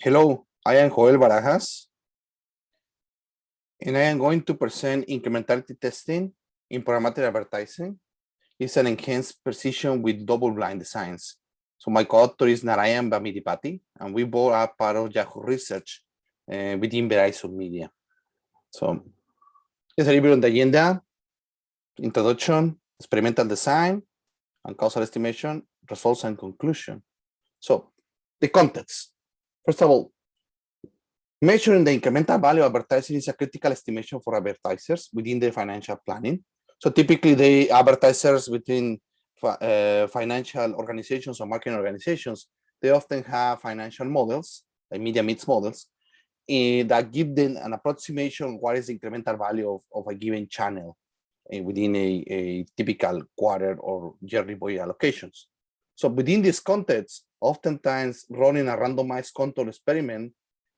Hello, I am Joel Barajas. And I am going to present incrementality testing in programmatic advertising. It's an enhanced precision with double-blind designs. So my co-author is Narayan Bhamidipati, and we both are part of Yahoo Research uh, within Verizon Media. So it's a little bit on the agenda, introduction, experimental design, and causal estimation, results and conclusion. So the context. First of all, measuring the incremental value of advertising is a critical estimation for advertisers within the financial planning. So typically the advertisers within uh, financial organizations or marketing organizations, they often have financial models, like media mix models, uh, that give them an approximation what is the incremental value of, of a given channel uh, within a, a typical quarter or yearly budget allocations. So within this context, oftentimes running a randomized control experiment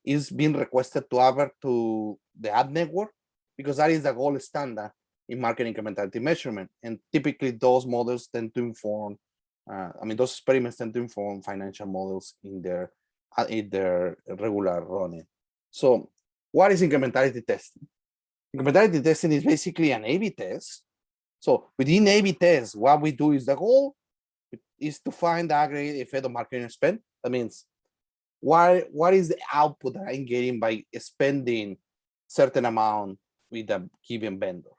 is being requested to add to the ad network because that is the gold standard in market incrementality measurement. And typically those models tend to inform, uh, I mean, those experiments tend to inform financial models in their, uh, in their regular running. So what is incrementality testing? Incrementality testing is basically an A-B test. So within A-B test, what we do is the goal is to find the aggregate effect of marketing spend. That means what, what is the output that I'm getting by spending certain amount with a given vendor.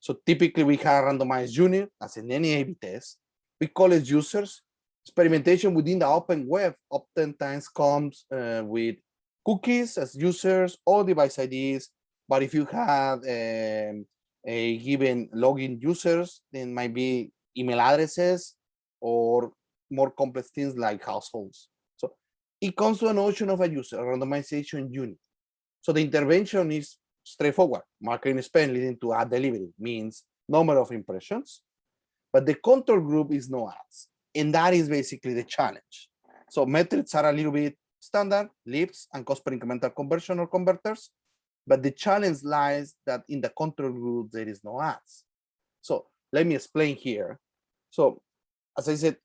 So typically we have randomized unit as in any A-B test. We call it users. Experimentation within the open web oftentimes comes uh, with cookies as users or device IDs. But if you have um, a given login users, then might be email addresses or more complex things like households. So it comes to a notion of a user, a randomization unit. So the intervention is straightforward. Marketing spend leading to ad delivery means number of impressions, but the control group is no ads. And that is basically the challenge. So metrics are a little bit standard, leads and cost per incremental conversion or converters. But the challenge lies that in the control group, there is no ads. So let me explain here. So as I said,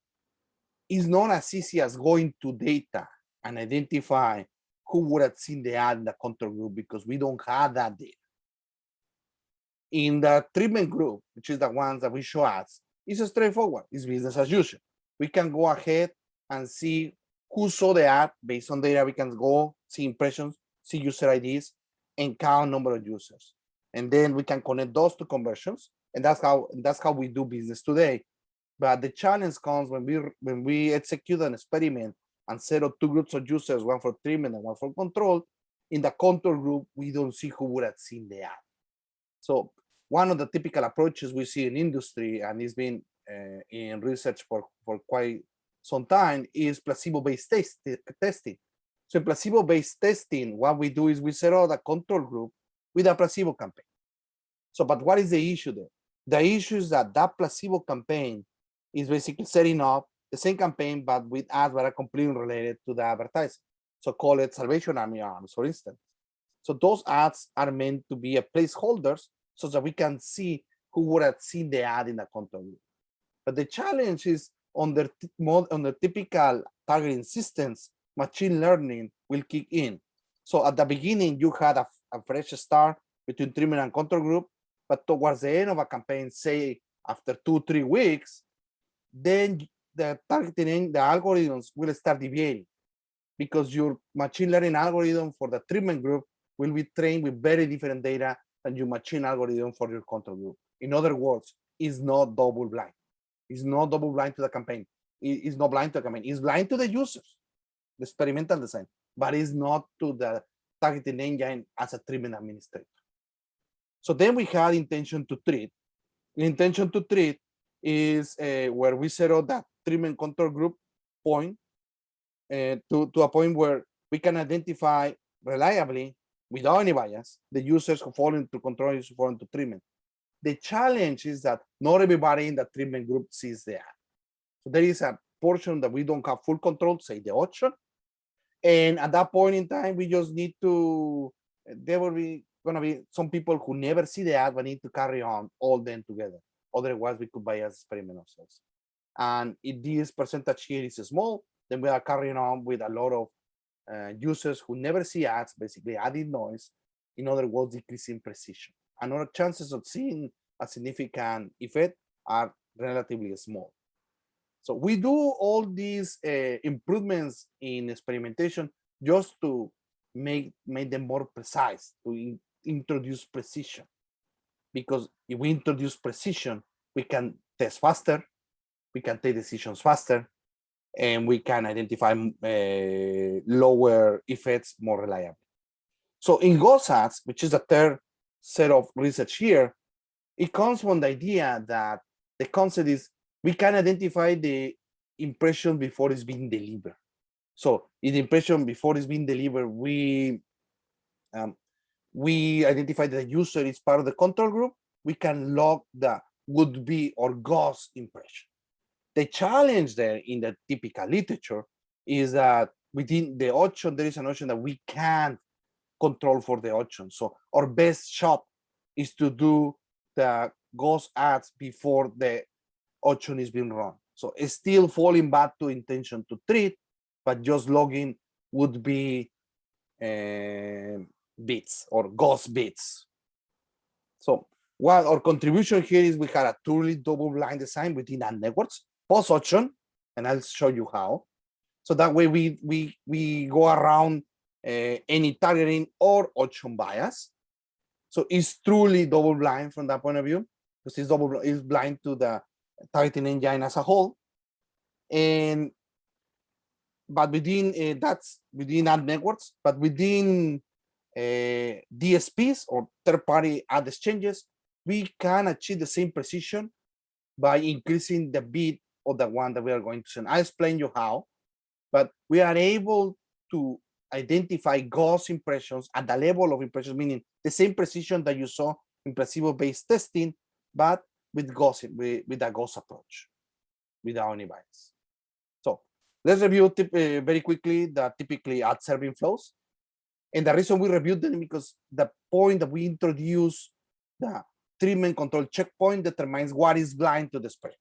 it's not as easy as going to data and identify who would have seen the ad in the control group because we don't have that data. In the treatment group, which is the ones that we show ads, it's straightforward. It's business as usual. We can go ahead and see who saw the ad based on data. We can go see impressions, see user IDs, and count number of users. And then we can connect those to conversions. And that's how that's how we do business today. But the challenge comes when we when we execute an experiment and set up two groups of users, one for treatment and one for control. In the control group, we don't see who would have seen the ad. So one of the typical approaches we see in industry, and it's been uh, in research for, for quite some time, is placebo-based test, testing. So in placebo-based testing, what we do is we set up a control group with a placebo campaign. So, but what is the issue there? The issue is that that placebo campaign is basically setting up the same campaign, but with ads that are completely related to the advertising. So call it Salvation Army Arms, for instance. So those ads are meant to be a placeholders so that we can see who would have seen the ad in the content. Group. But the challenge is on the, on the typical targeting systems, machine learning will kick in. So at the beginning, you had a, a fresh start between treatment and control group, but towards the end of a campaign, say after two, three weeks, then the targeting, the algorithms will start deviating because your machine learning algorithm for the treatment group will be trained with very different data than your machine algorithm for your control group. In other words, it's not double blind. It's not double blind to the campaign. It's not blind to the campaign. It's blind to the users, the experimental design, but it's not to the targeting engine as a treatment administrator. So then we had intention to treat. intention to treat is uh, where we set up that treatment control group point uh, to, to a point where we can identify reliably without any bias the users who fall into control who fall into treatment. The challenge is that not everybody in the treatment group sees that. So there is a portion that we don't have full control, say the auction. And at that point in time, we just need to, there will be gonna be some people who never see the ad, but need to carry on all them together. Otherwise, we could bias experiment ourselves. And if this percentage here is small, then we are carrying on with a lot of uh, users who never see ads, basically adding noise, in other words, decreasing precision. And our chances of seeing a significant effect are relatively small. So we do all these uh, improvements in experimentation just to make, make them more precise, to in, introduce precision. Because if we introduce precision, we can test faster, we can take decisions faster, and we can identify uh, lower effects more reliably. So in ghost ads, which is the third set of research here, it comes from the idea that the concept is we can identify the impression before it's being delivered. So in the impression before it's being delivered, we um, we identify that the user is part of the control group. We can log the would be or ghost impression. The challenge there in the typical literature is that within the auction, there is an option that we can't control for the auction. So our best shot is to do the ghost ads before the auction is being run. So it's still falling back to intention to treat, but just logging would be uh, bits or ghost bits. So what our contribution here is we had a truly double-blind design within ad networks post option, and I'll show you how. So that way we we we go around uh, any targeting or option bias. So it's truly double blind from that point of view because it's double is blind to the targeting engine as a whole. And but within uh, that's within ad networks, but within uh, DSPs or third-party ad exchanges, we can achieve the same precision by increasing the bid of the one that we are going to send. I explain you how, but we are able to identify ghost impressions at the level of impressions, meaning the same precision that you saw in placebo-based testing, but with ghost with, with a ghost approach without any bias. So let's review uh, very quickly the typically ad serving flows. And the reason we reviewed them because the point that we introduce the treatment control checkpoint determines what is blind to the spread.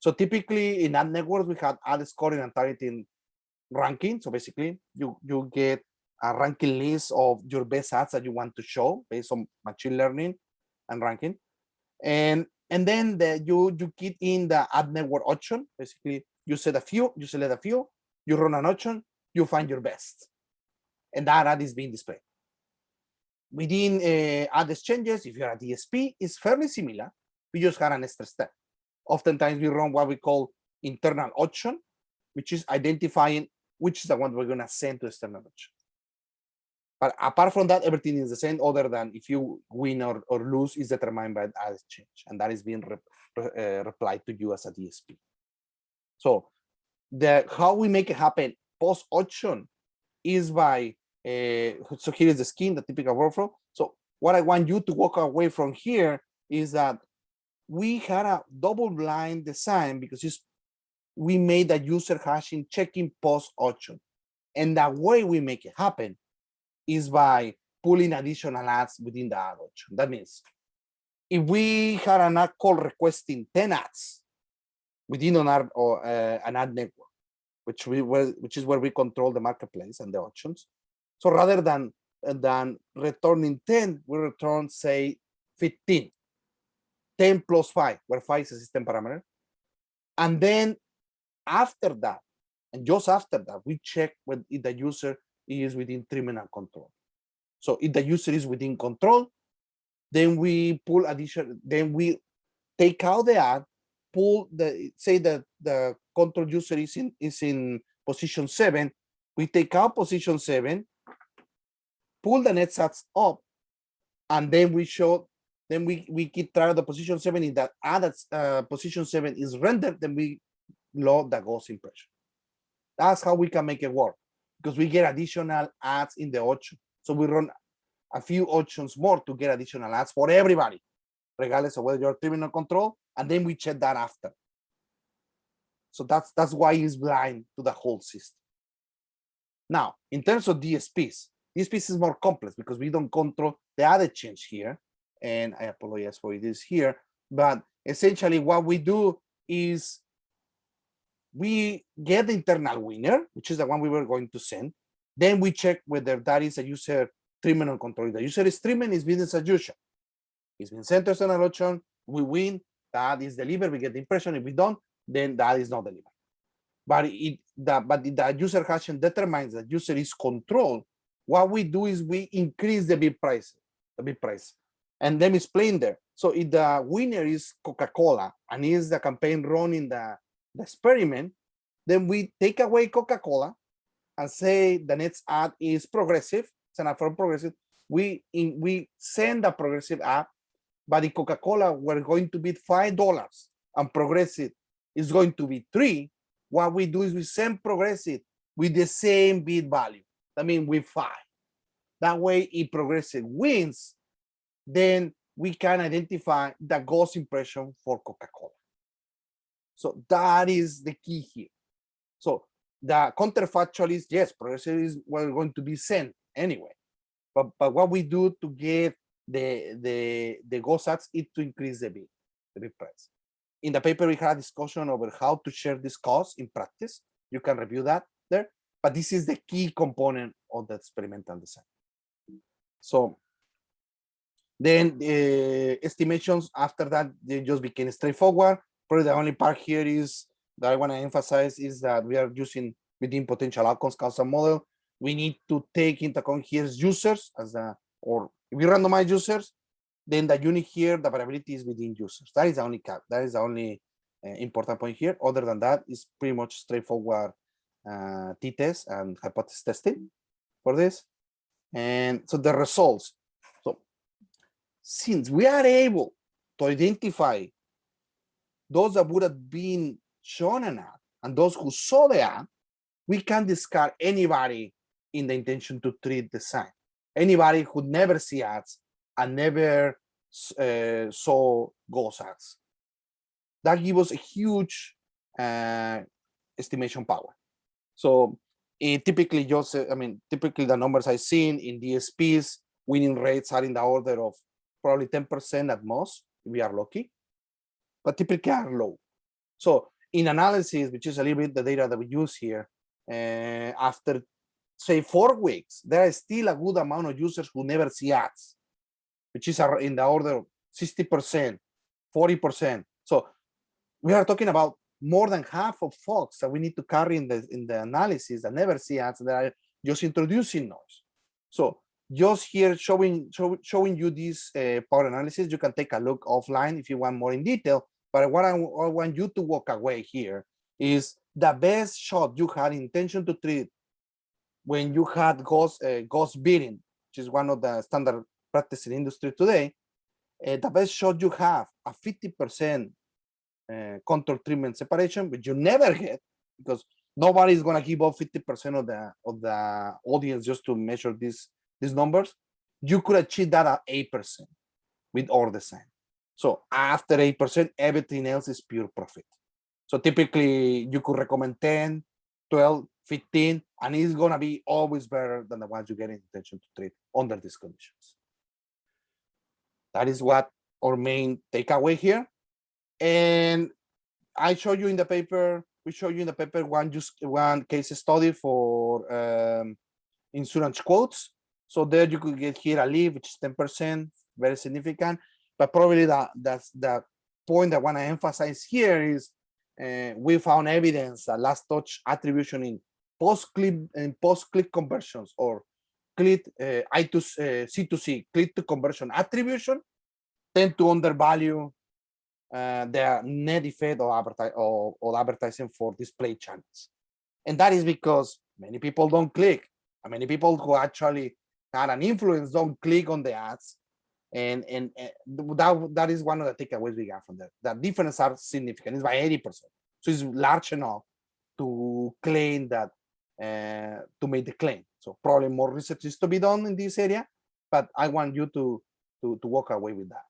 So typically in ad networks, we have ad scoring and targeting ranking. So basically you, you get a ranking list of your best ads that you want to show based on machine learning and ranking. And and then the, you you get in the ad network option. Basically, you set a few, you select a few, you run an option, you find your best, and that ad is being displayed. Within uh, ad exchanges, if you're a DSP, it's fairly similar. We just had an extra step. Oftentimes, we run what we call internal auction, which is identifying which is the one we're going to send to external option. But apart from that, everything is the same other than if you win or, or lose is determined by the ad exchange. And that is being re, uh, replied to you as a DSP. So the how we make it happen post auction is by, uh, so here is the skin, the typical workflow. So what I want you to walk away from here is that we had a double blind design because it's we made a user hashing checking post auction. And the way we make it happen is by pulling additional ads within the ad auction. That means if we had an ad call requesting 10 ads within an ad, or, uh, an ad network, which we were, which is where we control the marketplace and the auctions. So rather than than returning 10, we return say 15, 10 plus 5, where 5 is a system parameter. And then after that, and just after that, we check when if the user is within terminal control. So if the user is within control, then we pull addition, then we take out the ad, pull the say that the control user is in is in position seven, we take out position seven, pull the net stats up, and then we show then we we keep track of the position seven in that ad uh, position seven is rendered, then we load the ghost impression. That's how we can make it work because we get additional ads in the auction. So we run a few auctions more to get additional ads for everybody, regardless of whether you're terminal control, and then we check that after. So that's that's why it's blind to the whole system. Now, in terms of DSPs, DSPs is more complex because we don't control the other change here. And I apologize for it is here, but essentially what we do is we get the internal winner, which is the one we were going to send. Then we check whether that is a user treatment or control. The user is treatment is business as usual. It's been us an election, we win, that is delivered, we get the impression. If we don't, then that is not delivered. But it the but the user hashing determines that user is controlled. What we do is we increase the bid price, the bid price. And let me explain there. So if the winner is Coca-Cola and is the campaign running the, the experiment, then we take away Coca-Cola and say the next ad is progressive, it's an ad from progressive. We in, we send a progressive ad, but in Coca-Cola we're going to bid five dollars and progressive is going to be three. What we do is we send progressive with the same bid value. I mean with five. That way if progressive wins, then we can identify the ghost impression for Coca-Cola. So that is the key here. So the counterfactual is yes, progressive is we're going to be sent anyway. But but what we do to get the the the ghost ads is to increase the bid, the bid price. In the paper, we had a discussion over how to share this cost in practice. You can review that there, but this is the key component of the experimental design. So then the estimations after that, they just became straightforward. Probably the only part here is that I want to emphasize is that we are using within potential outcomes causal model. We need to take into account here users as a, or if we randomize users, then the unit here, the variability is within users. That is the only cap. That is the only uh, important point here. Other than that, it's pretty much straightforward uh, t-test and hypothesis testing for this. And so the results. So since we are able to identify those that would have been shown an ad and those who saw the ad, we can discard anybody in the intention to treat design. Anybody who never see ads and never uh, saw ghost ads. That gives us a huge uh, estimation power. So it typically just, I mean, typically the numbers I've seen in DSPs, winning rates are in the order of probably 10% at most, if we are lucky, but typically are low. So in analysis, which is a little bit the data that we use here, uh, after say four weeks, there is still a good amount of users who never see ads, which is in the order of 60%, 40%. So we are talking about more than half of folks that we need to carry in the in the analysis that never see ads that are just introducing noise. So just here showing show, showing you this uh, power analysis, you can take a look offline if you want more in detail. But what I, I want you to walk away here is the best shot you had intention to treat when you had ghost uh, ghost bidding, which is one of the standard practice in industry today. Uh, the best shot you have a 50% uh, control treatment separation, but you never get because nobody is going to give up 50% of the of the audience just to measure these these numbers. You could achieve that at 8% with our design. So after 8%, everything else is pure profit. So typically you could recommend 10, 12, 15, and it's gonna be always better than the ones you get in intention to treat under these conditions. That is what our main takeaway here. And I show you in the paper, we show you in the paper one just one case study for um, insurance quotes. So there you could get here a leave, which is 10%, very significant. But probably that that's the point I want to emphasize here is uh, we found evidence that last touch attribution in post-click and post-click conversions or click uh, I to uh, C2C click to conversion attribution tend to undervalue uh, the net effect of, adverti of advertising for display channels. And that is because many people don't click. And many people who actually had an influence don't click on the ads. And, and, and that, that is one of the takeaways we got from that. The difference are significant. It's by 80%. So it's large enough to claim that, to make the claim. So probably more research is to be done in this area, but I want you to, to, to walk away with that.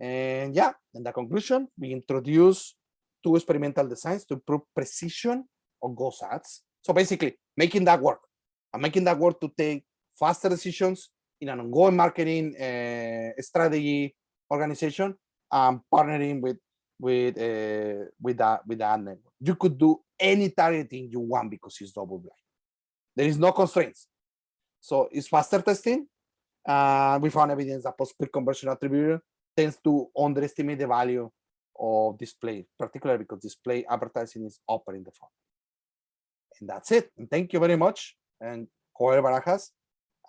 And yeah, in the conclusion, we introduce two experimental designs to improve precision of ghost ads. So basically making that work and making that work to take faster decisions in an ongoing marketing uh, strategy organization and partnering with with uh, with that with that network. You could do any targeting you want because it's double blind. There is no constraints. So it's faster testing. Uh, we found evidence that post-click conversion attributor tends to underestimate the value of display, particularly because display advertising is open in the phone. And that's it. And thank you very much. And Joel Barajas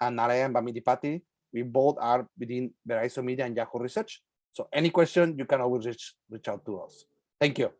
and Narayan Bhamidipati, we both are within Verizon Media and Yahoo Research. So any question, you can always reach, reach out to us. Thank you.